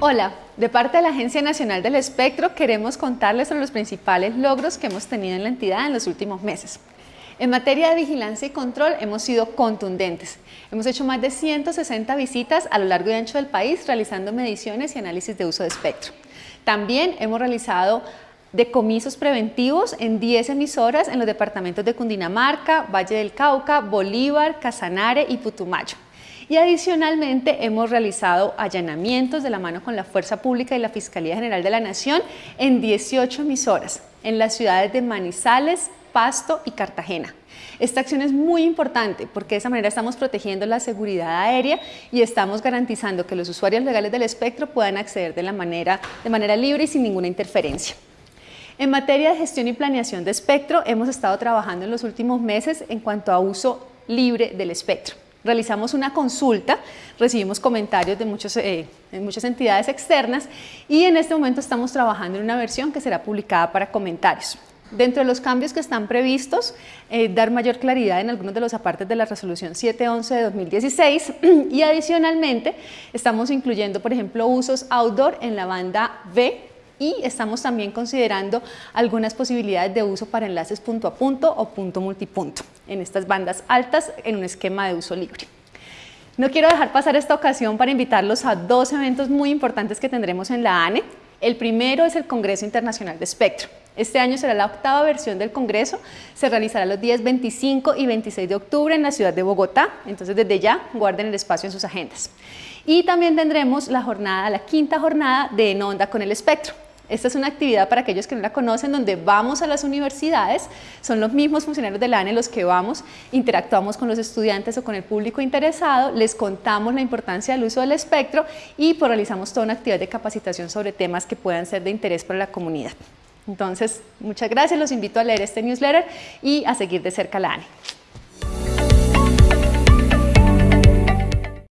Hola, de parte de la Agencia Nacional del Espectro queremos contarles sobre los principales logros que hemos tenido en la entidad en los últimos meses. En materia de vigilancia y control hemos sido contundentes. Hemos hecho más de 160 visitas a lo largo y ancho del país realizando mediciones y análisis de uso de espectro. También hemos realizado decomisos preventivos en 10 emisoras en los departamentos de Cundinamarca, Valle del Cauca, Bolívar, Casanare y Putumayo. Y adicionalmente hemos realizado allanamientos de la mano con la Fuerza Pública y la Fiscalía General de la Nación en 18 emisoras, en las ciudades de Manizales, Pasto y Cartagena. Esta acción es muy importante porque de esa manera estamos protegiendo la seguridad aérea y estamos garantizando que los usuarios legales del espectro puedan acceder de, de manera libre y sin ninguna interferencia. En materia de gestión y planeación de espectro, hemos estado trabajando en los últimos meses en cuanto a uso libre del espectro realizamos una consulta, recibimos comentarios de, muchos, eh, muchas entidades externas y en este momento estamos trabajando en una versión que será publicada para comentarios. Dentro de los cambios que están previstos, eh, dar mayor claridad en algunos de los apartes de la resolución 711 de 2016 y adicionalmente estamos incluyendo, por ejemplo, usos outdoor en la banda B y estamos también considerando algunas posibilidades de uso para enlaces punto a punto o punto multipunto en estas bandas altas en un esquema de uso libre. No quiero dejar pasar esta ocasión para invitarlos a dos eventos muy importantes que tendremos en la ANE. El primero es el Congreso Internacional de Espectro. Este año será la octava versión del Congreso, se realizará los días 25 y 26 de octubre en la ciudad de Bogotá, entonces desde ya guarden el espacio en sus agendas. Y también tendremos la jornada, la quinta jornada de En Onda con el Espectro. Esta es una actividad para aquellos que no la conocen, donde vamos a las universidades, son los mismos funcionarios de la ANE los que vamos, interactuamos con los estudiantes o con el público interesado, les contamos la importancia del uso del espectro y pues, realizamos toda una actividad de capacitación sobre temas que puedan ser de interés para la comunidad. Entonces, muchas gracias, los invito a leer este newsletter y a seguir de cerca la ANE.